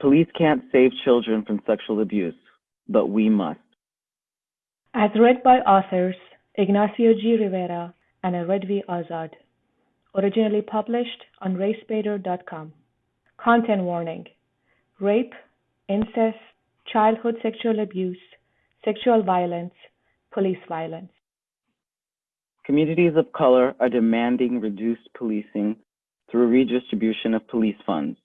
Police can't save children from sexual abuse, but we must. As read by authors Ignacio G. Rivera and Redvi Azad. Originally published on racebaitr.com. Content warning rape, incest, childhood sexual abuse, sexual violence, police violence. Communities of color are demanding reduced policing through redistribution of police funds.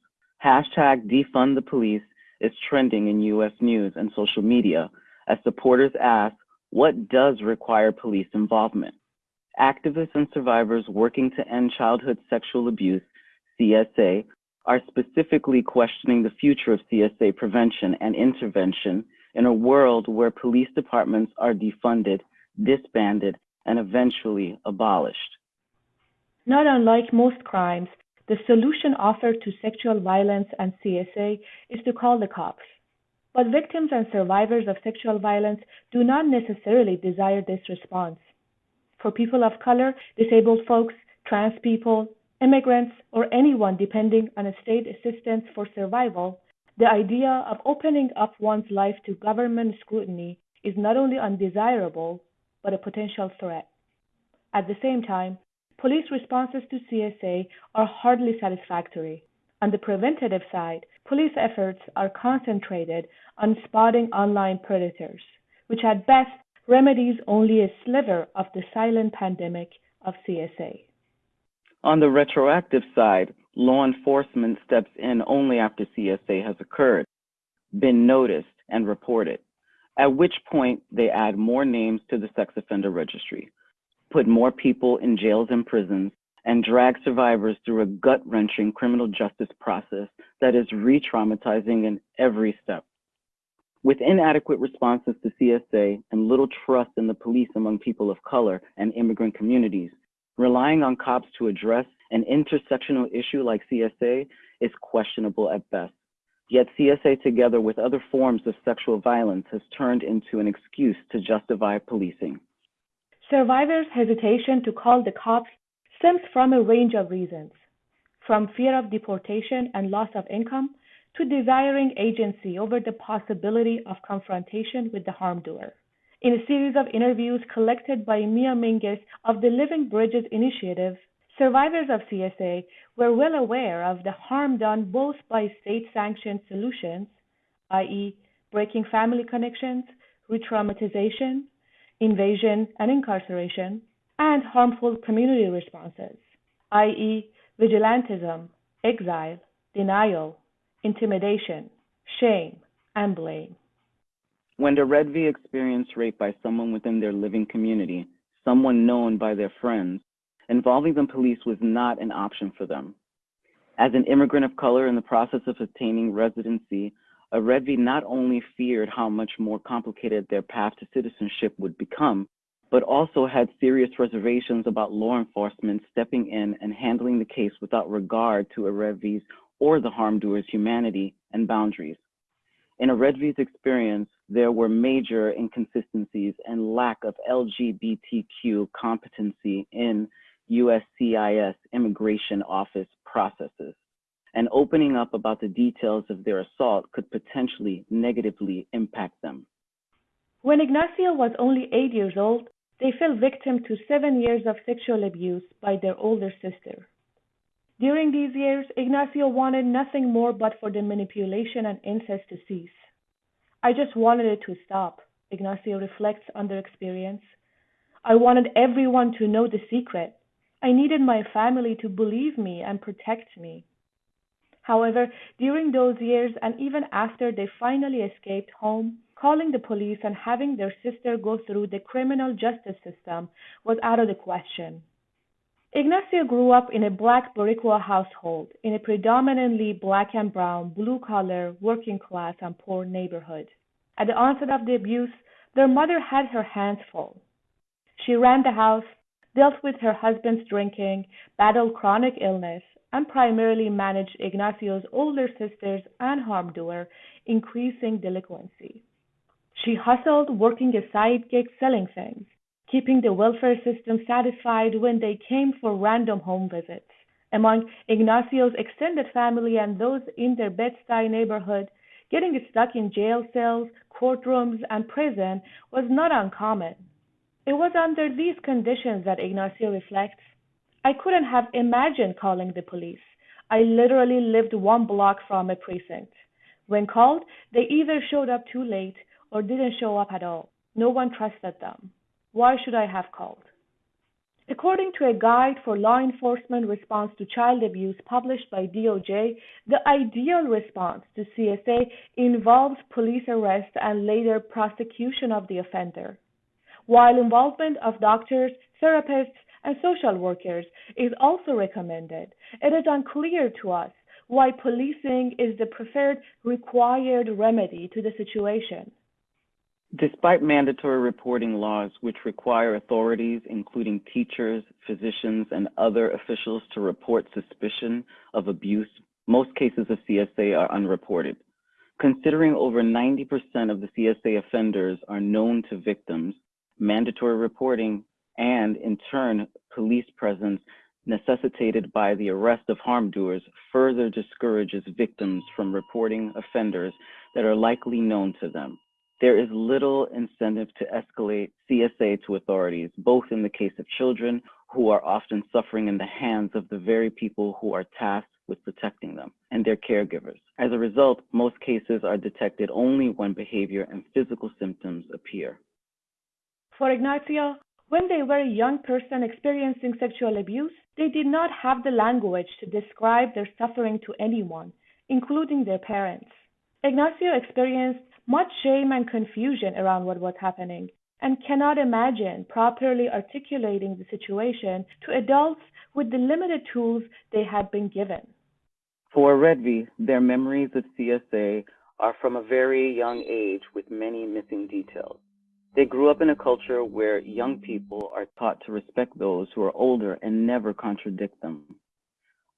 Hashtag defund the police is trending in US news and social media as supporters ask, what does require police involvement? Activists and survivors working to end childhood sexual abuse, CSA, are specifically questioning the future of CSA prevention and intervention in a world where police departments are defunded, disbanded, and eventually abolished. Not unlike most crimes, the solution offered to sexual violence and CSA is to call the cops. But victims and survivors of sexual violence do not necessarily desire this response. For people of color, disabled folks, trans people, immigrants, or anyone depending on state assistance for survival, the idea of opening up one's life to government scrutiny is not only undesirable, but a potential threat. At the same time, Police responses to CSA are hardly satisfactory. On the preventative side, police efforts are concentrated on spotting online predators, which at best remedies only a sliver of the silent pandemic of CSA. On the retroactive side, law enforcement steps in only after CSA has occurred, been noticed, and reported, at which point they add more names to the sex offender registry, put more people in jails and prisons, and drag survivors through a gut wrenching criminal justice process that is re traumatizing in every step. With inadequate responses to CSA and little trust in the police among people of color and immigrant communities, relying on cops to address an intersectional issue like CSA is questionable at best. Yet CSA, together with other forms of sexual violence, has turned into an excuse to justify policing. Survivors' hesitation to call the cops stems from a range of reasons, from fear of deportation and loss of income to desiring agency over the possibility of confrontation with the harm doer. In a series of interviews collected by Mia Mingus of the Living Bridges Initiative, survivors of CSA were well aware of the harm done both by state sanctioned solutions, i.e., breaking family connections, re traumatization, invasion and incarceration, and harmful community responses, i.e., vigilantism, exile, denial, intimidation, shame, and blame. When the Redvi experienced rape by someone within their living community, someone known by their friends, involving the police was not an option for them. As an immigrant of color in the process of obtaining residency Redvi not only feared how much more complicated their path to citizenship would become, but also had serious reservations about law enforcement stepping in and handling the case without regard to a Redvi's or the harm doer's humanity and boundaries. In a Redvi's experience, there were major inconsistencies and lack of LGBTQ competency in USCIS immigration office processes and opening up about the details of their assault could potentially negatively impact them. When Ignacio was only eight years old, they fell victim to seven years of sexual abuse by their older sister. During these years, Ignacio wanted nothing more but for the manipulation and incest to cease. I just wanted it to stop, Ignacio reflects on their experience. I wanted everyone to know the secret. I needed my family to believe me and protect me. However, during those years and even after they finally escaped home, calling the police and having their sister go through the criminal justice system was out of the question. Ignacio grew up in a black Boricua household in a predominantly black and brown, blue collar, working class, and poor neighborhood. At the onset of the abuse, their mother had her hands full. She ran the house, dealt with her husband's drinking, battled chronic illness, and primarily managed Ignacio's older sisters and harm doer, increasing delinquency. She hustled, working a side gig selling things, keeping the welfare system satisfied when they came for random home visits, Among Ignacio's extended family and those in their Bed-Stuy neighborhood, getting stuck in jail cells, courtrooms, and prison was not uncommon. It was under these conditions that Ignacio reflects, I couldn't have imagined calling the police. I literally lived one block from a precinct. When called, they either showed up too late or didn't show up at all. No one trusted them. Why should I have called? According to a guide for law enforcement response to child abuse published by DOJ, the ideal response to CSA involves police arrest and later prosecution of the offender. While involvement of doctors, therapists, and social workers is also recommended, it is unclear to us why policing is the preferred required remedy to the situation. Despite mandatory reporting laws which require authorities, including teachers, physicians, and other officials, to report suspicion of abuse, most cases of CSA are unreported. Considering over 90% of the CSA offenders are known to victims, mandatory reporting and, in turn, police presence necessitated by the arrest of harm doers further discourages victims from reporting offenders that are likely known to them. There is little incentive to escalate CSA to authorities, both in the case of children who are often suffering in the hands of the very people who are tasked with protecting them and their caregivers. As a result, most cases are detected only when behavior and physical symptoms appear. For Ignacio, when they were a young person experiencing sexual abuse, they did not have the language to describe their suffering to anyone, including their parents. Ignacio experienced much shame and confusion around what was happening and cannot imagine properly articulating the situation to adults with the limited tools they had been given. For Redvi, their memories of CSA are from a very young age with many missing details. They grew up in a culture where young people are taught to respect those who are older and never contradict them.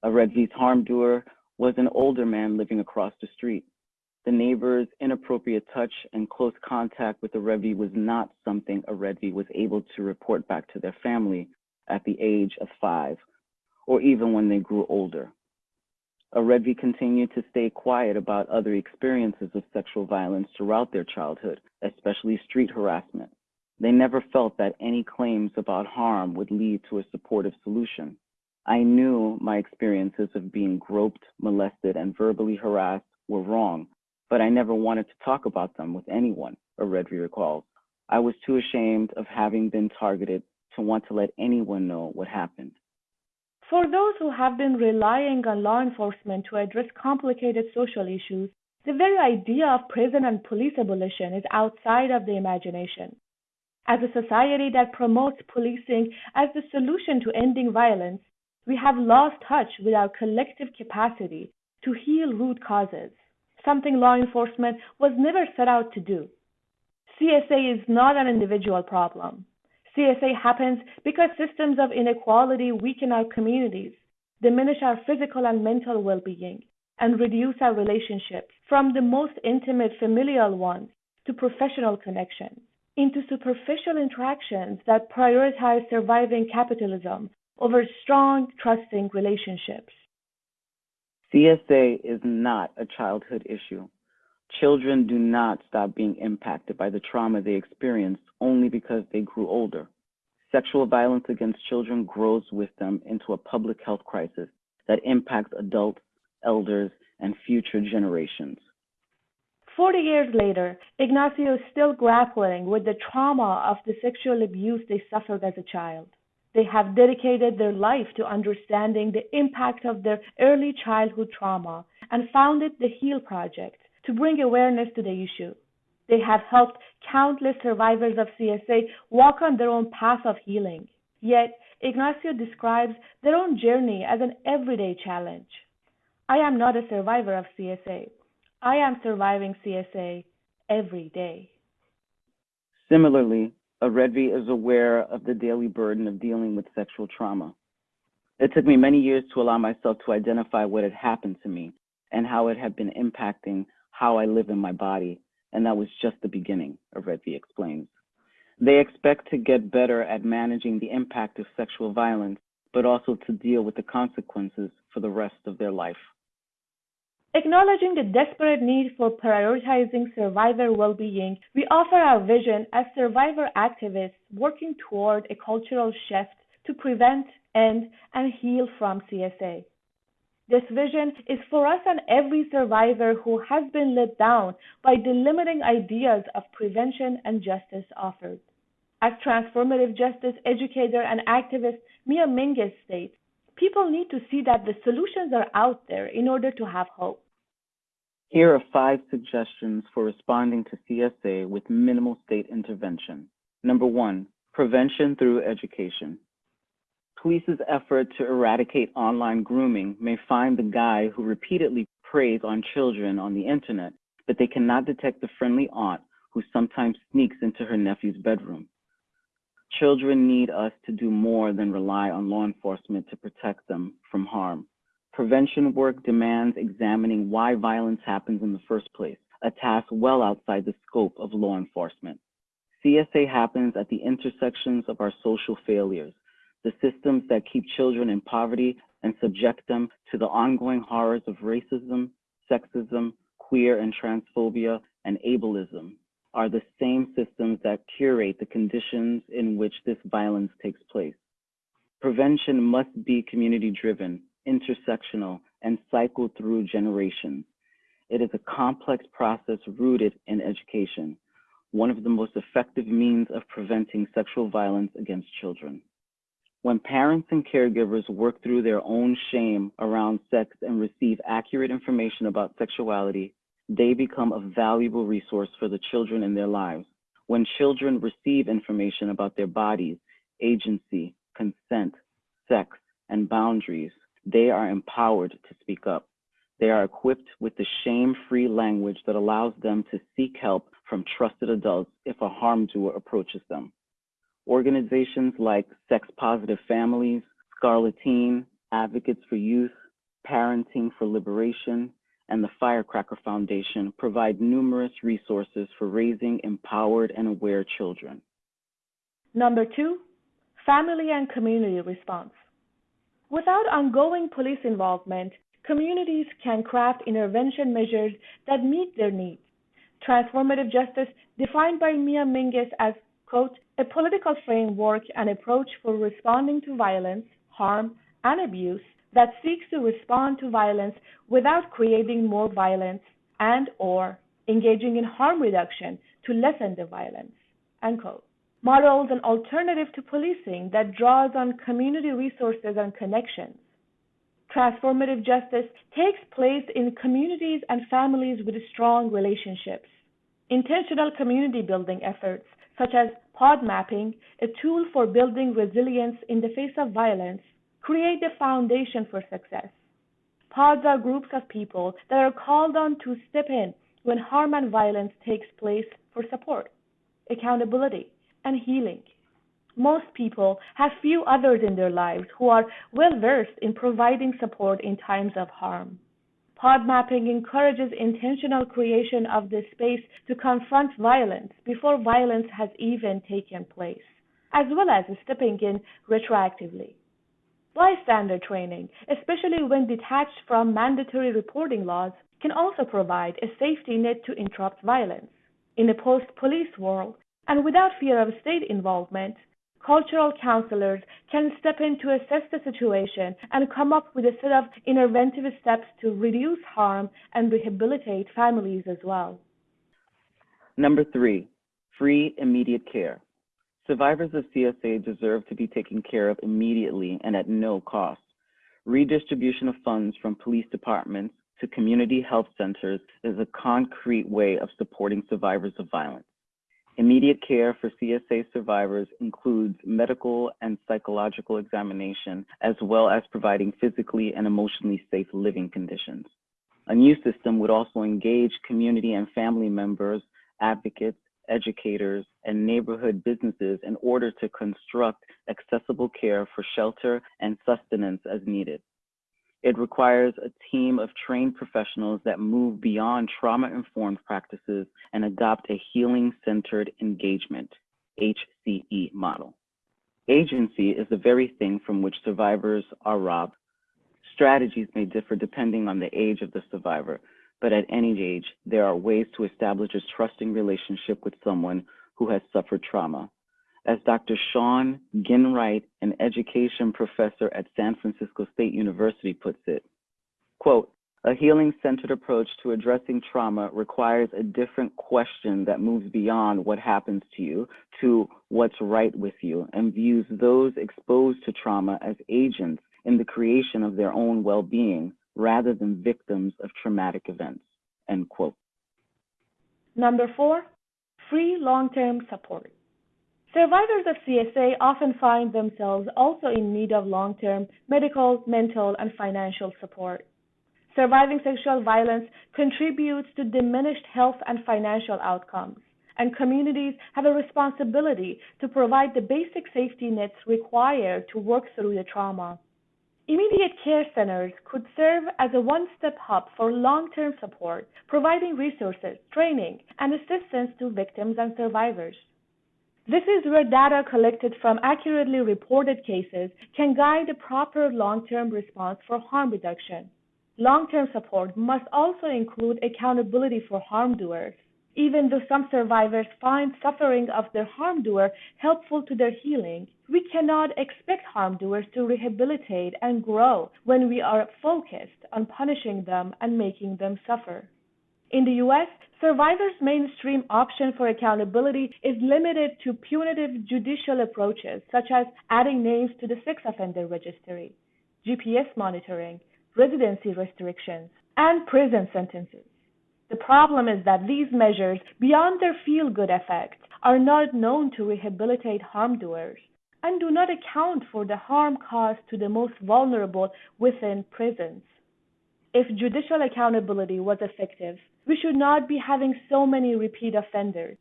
A Redvi's harm doer was an older man living across the street. The neighbor's inappropriate touch and close contact with the Redvi was not something a Redvi was able to report back to their family at the age of five, or even when they grew older. Redvi continued to stay quiet about other experiences of sexual violence throughout their childhood, especially street harassment. They never felt that any claims about harm would lead to a supportive solution. I knew my experiences of being groped, molested, and verbally harassed were wrong, but I never wanted to talk about them with anyone, a Redvi recalls. I was too ashamed of having been targeted to want to let anyone know what happened. For those who have been relying on law enforcement to address complicated social issues, the very idea of prison and police abolition is outside of the imagination. As a society that promotes policing as the solution to ending violence, we have lost touch with our collective capacity to heal root causes, something law enforcement was never set out to do. CSA is not an individual problem. CSA happens because systems of inequality weaken our communities, diminish our physical and mental well being, and reduce our relationships from the most intimate familial ones to professional connections into superficial interactions that prioritize surviving capitalism over strong, trusting relationships. CSA is not a childhood issue. Children do not stop being impacted by the trauma they experienced only because they grew older. Sexual violence against children grows with them into a public health crisis that impacts adults, elders, and future generations. Forty years later, Ignacio is still grappling with the trauma of the sexual abuse they suffered as a child. They have dedicated their life to understanding the impact of their early childhood trauma and founded the HEAL Project to bring awareness to the issue. They have helped countless survivors of CSA walk on their own path of healing. Yet, Ignacio describes their own journey as an everyday challenge. I am not a survivor of CSA. I am surviving CSA every day. Similarly, a Redvi is aware of the daily burden of dealing with sexual trauma. It took me many years to allow myself to identify what had happened to me and how it had been impacting how I live in my body, and that was just the beginning, Redvi explains. They expect to get better at managing the impact of sexual violence but also to deal with the consequences for the rest of their life. Acknowledging the desperate need for prioritizing survivor well-being, we offer our vision as survivor activists working toward a cultural shift to prevent, end, and heal from CSA. This vision is for us and every survivor who has been let down by the limiting ideas of prevention and justice offered. As transformative justice educator and activist Mia Mingus states, people need to see that the solutions are out there in order to have hope. Here are five suggestions for responding to CSA with minimal state intervention. Number one, prevention through education. Police's effort to eradicate online grooming may find the guy who repeatedly preys on children on the internet, but they cannot detect the friendly aunt who sometimes sneaks into her nephew's bedroom. Children need us to do more than rely on law enforcement to protect them from harm. Prevention work demands examining why violence happens in the first place, a task well outside the scope of law enforcement. CSA happens at the intersections of our social failures, the systems that keep children in poverty and subject them to the ongoing horrors of racism, sexism, queer and transphobia, and ableism are the same systems that curate the conditions in which this violence takes place. Prevention must be community driven, intersectional, and cycle through generations. It is a complex process rooted in education, one of the most effective means of preventing sexual violence against children. When parents and caregivers work through their own shame around sex and receive accurate information about sexuality, they become a valuable resource for the children in their lives. When children receive information about their bodies, agency, consent, sex, and boundaries, they are empowered to speak up. They are equipped with the shame free language that allows them to seek help from trusted adults if a harm doer approaches them. Organizations like Sex Positive Families, Scarlet Teen, Advocates for Youth, Parenting for Liberation, and the Firecracker Foundation provide numerous resources for raising empowered and aware children. Number two, family and community response. Without ongoing police involvement, communities can craft intervention measures that meet their needs. Transformative justice, defined by Mia Mingus as, quote, a political framework and approach for responding to violence, harm, and abuse that seeks to respond to violence without creating more violence and or engaging in harm reduction to lessen the violence, unquote models an alternative to policing that draws on community resources and connections. Transformative justice takes place in communities and families with strong relationships. Intentional community building efforts, such as pod mapping, a tool for building resilience in the face of violence, create the foundation for success. Pods are groups of people that are called on to step in when harm and violence takes place for support, accountability, and healing. Most people have few others in their lives who are well versed in providing support in times of harm. Pod mapping encourages intentional creation of this space to confront violence before violence has even taken place, as well as stepping in retroactively. Bystander training, especially when detached from mandatory reporting laws, can also provide a safety net to interrupt violence. In a post police world, and without fear of state involvement, cultural counselors can step in to assess the situation and come up with a set of interventive steps to reduce harm and rehabilitate families as well. Number three, free immediate care. Survivors of CSA deserve to be taken care of immediately and at no cost. Redistribution of funds from police departments to community health centers is a concrete way of supporting survivors of violence. Immediate care for CSA survivors includes medical and psychological examination, as well as providing physically and emotionally safe living conditions. A new system would also engage community and family members, advocates, educators, and neighborhood businesses in order to construct accessible care for shelter and sustenance as needed. It requires a team of trained professionals that move beyond trauma informed practices and adopt a healing centered engagement HCE model. Agency is the very thing from which survivors are robbed. Strategies may differ depending on the age of the survivor, but at any age, there are ways to establish a trusting relationship with someone who has suffered trauma. As Dr. Shawn Ginwright, an education professor at San Francisco State University, puts it, quote, a healing centered approach to addressing trauma requires a different question that moves beyond what happens to you to what's right with you and views those exposed to trauma as agents in the creation of their own well being rather than victims of traumatic events. End quote. Number four, free long term support. Survivors of CSA often find themselves also in need of long term medical, mental, and financial support. Surviving sexual violence contributes to diminished health and financial outcomes, and communities have a responsibility to provide the basic safety nets required to work through the trauma. Immediate care centers could serve as a one step hub for long term support, providing resources, training, and assistance to victims and survivors. This is where data collected from accurately reported cases can guide a proper long term response for harm reduction. Long term support must also include accountability for harm doers. Even though some survivors find suffering of their harm doer helpful to their healing, we cannot expect harm doers to rehabilitate and grow when we are focused on punishing them and making them suffer. In the US, survivors' mainstream option for accountability is limited to punitive judicial approaches, such as adding names to the sex offender registry, GPS monitoring, residency restrictions, and prison sentences. The problem is that these measures, beyond their feel good effects, are not known to rehabilitate harm doers and do not account for the harm caused to the most vulnerable within prisons. If judicial accountability was effective, we should not be having so many repeat offenders.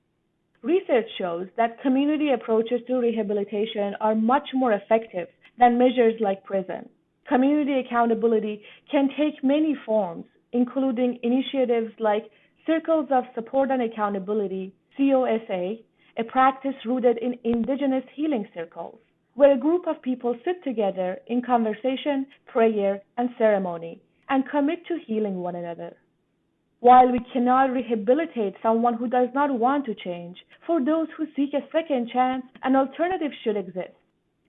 Research shows that community approaches to rehabilitation are much more effective than measures like prison. Community accountability can take many forms, including initiatives like Circles of Support and Accountability, COSA, a practice rooted in indigenous healing circles, where a group of people sit together in conversation, prayer, and ceremony and commit to healing one another. While we cannot rehabilitate someone who does not want to change, for those who seek a second chance, an alternative should exist.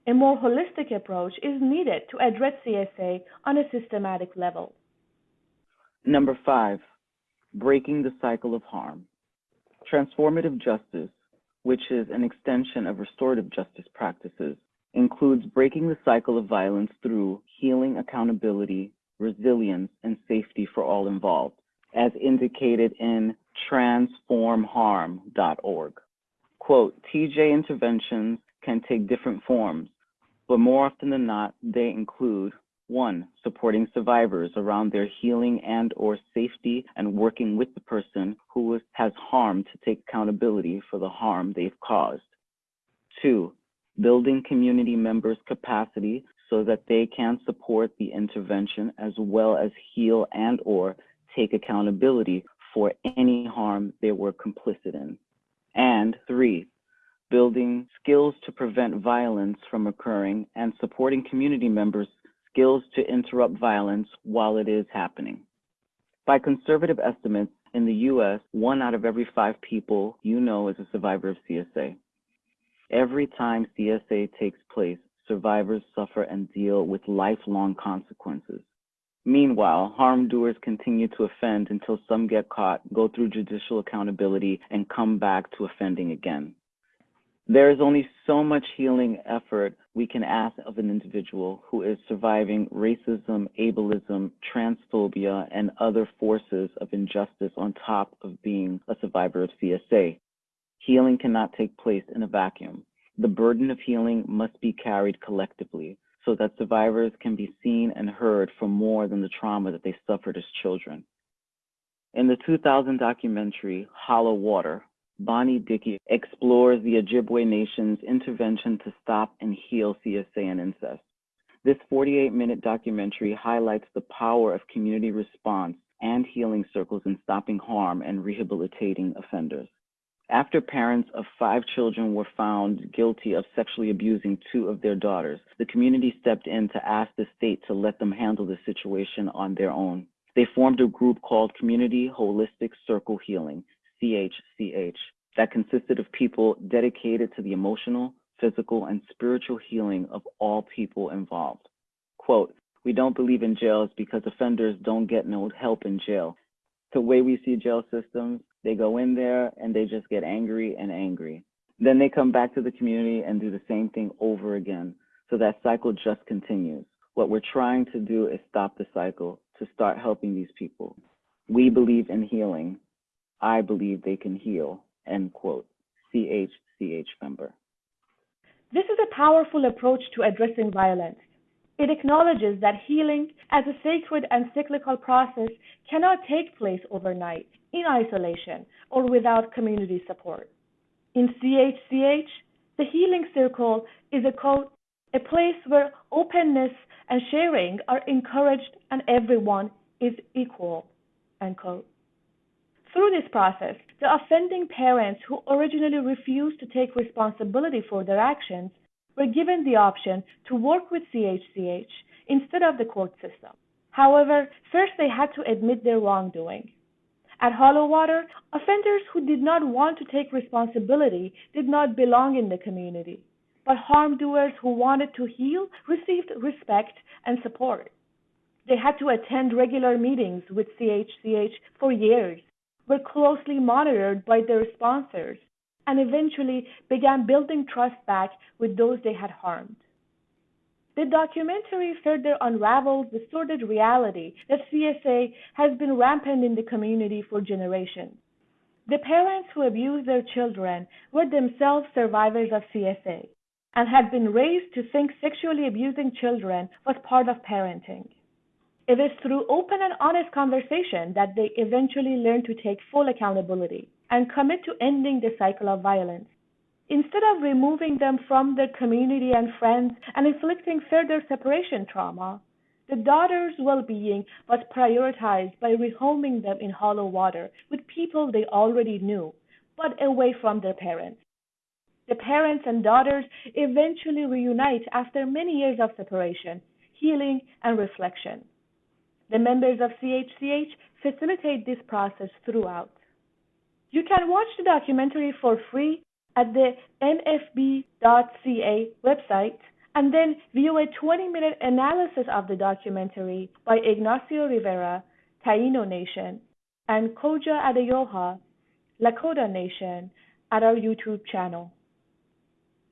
A more holistic approach is needed to address CSA on a systematic level. Number five, breaking the cycle of harm. Transformative justice, which is an extension of restorative justice practices, includes breaking the cycle of violence through healing, accountability, resilience, and safety for all involved, as indicated in transformharm.org. Quote, TJ interventions can take different forms, but more often than not, they include one, supporting survivors around their healing and or safety and working with the person who has harmed to take accountability for the harm they've caused. Two, building community members' capacity so that they can support the intervention as well as heal and or take accountability for any harm they were complicit in. And three, building skills to prevent violence from occurring, and supporting community members' skills to interrupt violence while it is happening. By conservative estimates, in the US, one out of every five people you know is a survivor of CSA. Every time CSA takes place, survivors suffer and deal with lifelong consequences. Meanwhile, harm doers continue to offend until some get caught, go through judicial accountability, and come back to offending again. There is only so much healing effort we can ask of an individual who is surviving racism, ableism, transphobia, and other forces of injustice on top of being a survivor of CSA. Healing cannot take place in a vacuum. The burden of healing must be carried collectively so that survivors can be seen and heard for more than the trauma that they suffered as children. In the 2000 documentary Hollow Water, Bonnie Dickie explores the Ojibwe Nation's intervention to stop and heal CSA and incest. This 48 minute documentary highlights the power of community response and healing circles in stopping harm and rehabilitating offenders. After parents of five children were found guilty of sexually abusing two of their daughters, the community stepped in to ask the state to let them handle the situation on their own. They formed a group called Community Holistic Circle Healing, CHCH, that consisted of people dedicated to the emotional, physical, and spiritual healing of all people involved. Quote, we don't believe in jails because offenders don't get no help in jail. The way we see jail systems, they go in there and they just get angry and angry. Then they come back to the community and do the same thing over again. So that cycle just continues. What we're trying to do is stop the cycle to start helping these people. We believe in healing. I believe they can heal. End quote. CHCH member. This is a powerful approach to addressing violence. It acknowledges that healing, as a sacred and cyclical process, cannot take place overnight, in isolation, or without community support. In CHCH, the healing circle is a quote, a place where openness and sharing are encouraged and everyone is equal, unquote. Through this process, the offending parents who originally refused to take responsibility for their actions were given the option to work with CHCH instead of the court system. However, first they had to admit their wrongdoing. At Hollow Water, offenders who did not want to take responsibility did not belong in the community, but harm doers who wanted to heal received respect and support. They had to attend regular meetings with CHCH for years, were closely monitored by their sponsors, and eventually began building trust back with those they had harmed. The documentary further unravels the sordid reality that CSA has been rampant in the community for generations. The parents who abused their children were themselves survivors of CSA and had been raised to think sexually abusing children was part of parenting. It is through open and honest conversation that they eventually learn to take full accountability and commit to ending the cycle of violence. Instead of removing them from their community and friends and inflicting further separation trauma, the daughter's well being was prioritized by rehoming them in hollow water with people they already knew, but away from their parents. The parents and daughters eventually reunite after many years of separation, healing, and reflection. The members of CHCH facilitate this process throughout. You can watch the documentary for free at the nfb.ca website and then view a 20 minute analysis of the documentary by Ignacio Rivera, Taino Nation, and Koja Adeyoha, Lakota Nation, at our YouTube channel.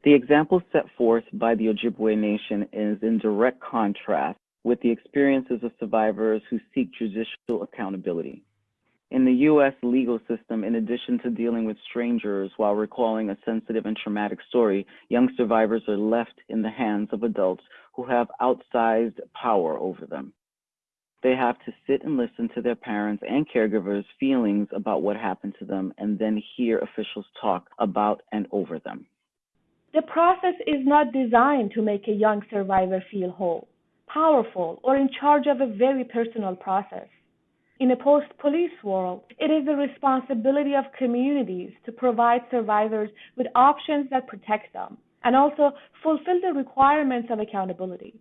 The example set forth by the Ojibwe Nation is in direct contrast with the experiences of survivors who seek judicial accountability. In the U.S. legal system, in addition to dealing with strangers while recalling a sensitive and traumatic story, young survivors are left in the hands of adults who have outsized power over them. They have to sit and listen to their parents and caregivers' feelings about what happened to them and then hear officials talk about and over them. The process is not designed to make a young survivor feel whole, powerful, or in charge of a very personal process. In a post police world, it is the responsibility of communities to provide survivors with options that protect them and also fulfill the requirements of accountability.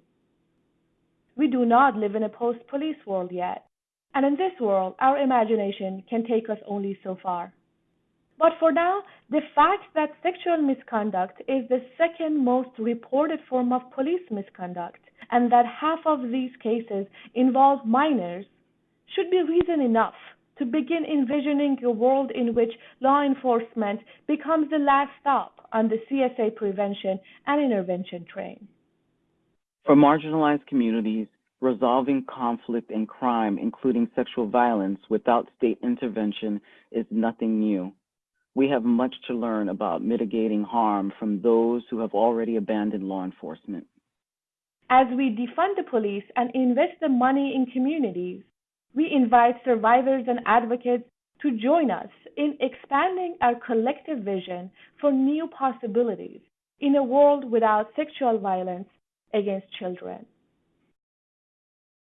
We do not live in a post police world yet, and in this world, our imagination can take us only so far. But for now, the fact that sexual misconduct is the second most reported form of police misconduct and that half of these cases involve minors should be reason enough to begin envisioning a world in which law enforcement becomes the last stop on the CSA prevention and intervention train. For marginalized communities, resolving conflict and crime, including sexual violence, without state intervention is nothing new. We have much to learn about mitigating harm from those who have already abandoned law enforcement. As we defund the police and invest the money in communities, we invite survivors and advocates to join us in expanding our collective vision for new possibilities in a world without sexual violence against children.